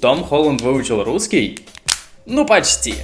Том Холланд выучил русский? Ну почти.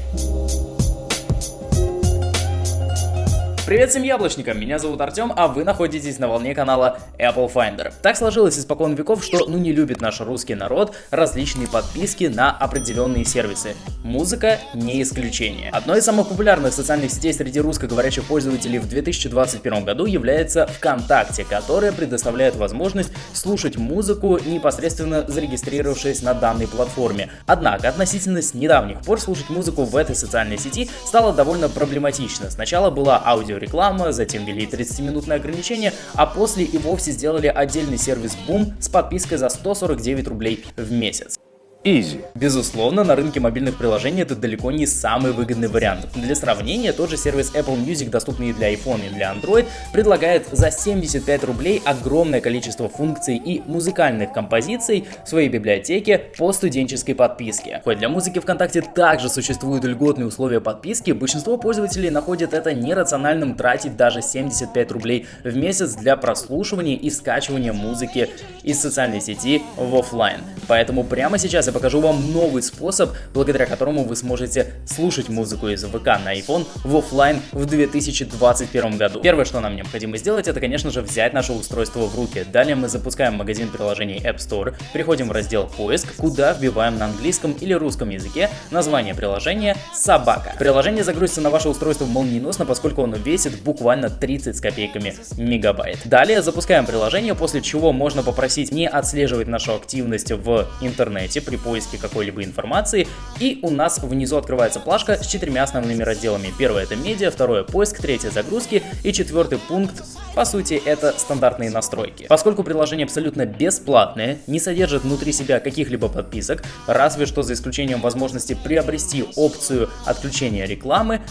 Привет всем яблочникам, меня зовут Артем, а вы находитесь на волне канала Apple Finder. Так сложилось испокон веков, что ну не любит наш русский народ различные подписки на определенные сервисы. Музыка не исключение. Одной из самых популярных социальных сетей среди русскоговорящих пользователей в 2021 году является ВКонтакте, которая предоставляет возможность слушать музыку, непосредственно зарегистрировавшись на данной платформе. Однако, относительно с недавних пор слушать музыку в этой социальной сети стало довольно проблематично. Сначала была аудио реклама, затем ввели 30-минутное ограничение, а после и вовсе сделали отдельный сервис Boom с подпиской за 149 рублей в месяц. Easy. Безусловно, на рынке мобильных приложений это далеко не самый выгодный вариант. Для сравнения, тот же сервис Apple Music, доступный для iPhone и для Android, предлагает за 75 рублей огромное количество функций и музыкальных композиций в своей библиотеке по студенческой подписке. Хоть для музыки ВКонтакте также существуют льготные условия подписки, большинство пользователей находят это нерациональным тратить даже 75 рублей в месяц для прослушивания и скачивания музыки из социальной сети в офлайн. Поэтому прямо сейчас покажу вам новый способ, благодаря которому вы сможете слушать музыку из ВК на iPhone в офлайн в 2021 году. Первое, что нам необходимо сделать, это, конечно же, взять наше устройство в руки. Далее мы запускаем магазин приложений App Store, переходим в раздел «Поиск», куда вбиваем на английском или русском языке название приложения «Собака». Приложение загрузится на ваше устройство молниеносно, поскольку оно весит буквально 30 с копейками мегабайт. Далее запускаем приложение, после чего можно попросить не отслеживать нашу активность в интернете при поиске какой-либо информации. И у нас внизу открывается плашка с четырьмя основными разделами. Первое это медиа, второе поиск, третье загрузки и четвертый пункт по сути, это стандартные настройки. Поскольку приложение абсолютно бесплатное, не содержит внутри себя каких-либо подписок, разве что за исключением возможности приобрести опцию отключения рекламы,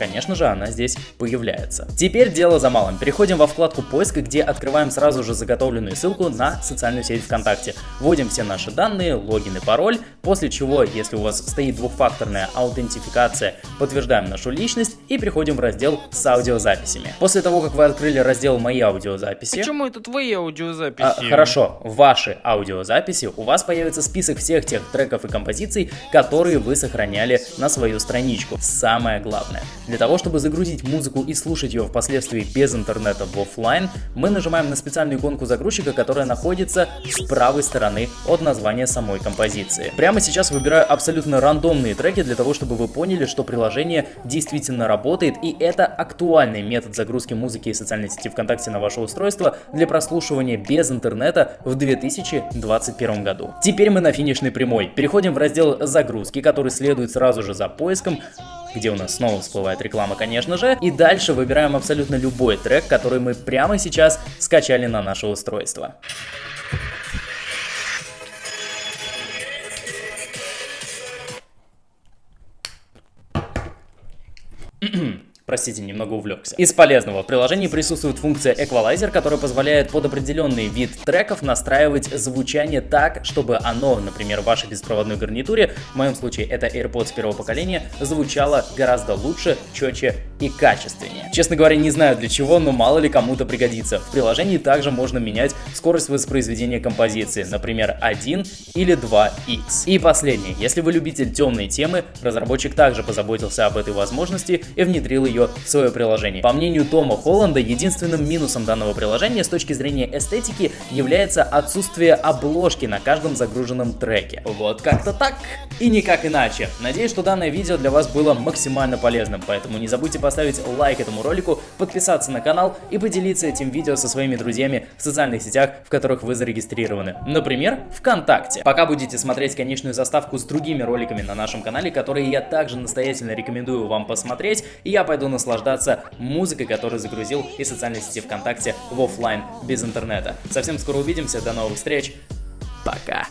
конечно же, она здесь появляется. Теперь дело за малым. Переходим во вкладку поиска, где открываем сразу же заготовленную ссылку на социальную сеть ВКонтакте. Вводим все наши данные, логин и пароль, после чего, если у вас стоит двухфакторная аутентификация, подтверждаем нашу личность и переходим в раздел с аудиозаписями. После того, как вы открыли раздел «Мои аудиозаписи», Почему это твои аудиозаписи? а, хорошо, ваши аудиозаписи, у вас появится список всех тех треков и композиций, которые вы сохраняли на свою страничку. Самое главное, для того, чтобы загрузить музыку и слушать ее впоследствии без интернета в офлайн, мы нажимаем на специальную иконку загрузчика, которая находится с правой стороны от названия самой композиции. Прямо сейчас выбираю абсолютно рандомные треки для того, чтобы вы поняли, что приложение действительно работает и это актуальный метод загрузки музыки и социальной сети ВКонтакте на ваше устройство для прослушивания без интернета в 2021 году. Теперь мы на финишной прямой. Переходим в раздел загрузки, который следует сразу же за поиском где у нас снова всплывает реклама, конечно же. И дальше выбираем абсолютно любой трек, который мы прямо сейчас скачали на наше устройство. Простите, немного увлекся. Из полезного в приложении присутствует функция Equalizer, которая позволяет под определенный вид треков настраивать звучание так, чтобы оно, например, в вашей беспроводной гарнитуре, в моем случае это AirPods первого поколения, звучало гораздо лучше, четче и качественнее. Честно говоря, не знаю для чего, но мало ли кому-то пригодится. В приложении также можно менять скорость воспроизведения композиции, например, 1 или 2x. И последнее, если вы любитель темной темы, разработчик также позаботился об этой возможности и внедрил ее в свое приложение. По мнению Тома Холланда, единственным минусом данного приложения с точки зрения эстетики является отсутствие обложки на каждом загруженном треке. Вот как-то так и никак иначе. Надеюсь, что данное видео для вас было максимально полезным, поэтому не забудьте поставить лайк этому ролику, подписаться на канал и поделиться этим видео со своими друзьями в социальных сетях, в которых вы зарегистрированы. Например, ВКонтакте. Пока будете смотреть конечную заставку с другими роликами на нашем канале, которые я также настоятельно рекомендую вам посмотреть, и я пойду наслаждаться музыкой, которую загрузил из социальной сети ВКонтакте в офлайн без интернета. Совсем скоро увидимся, до новых встреч, пока!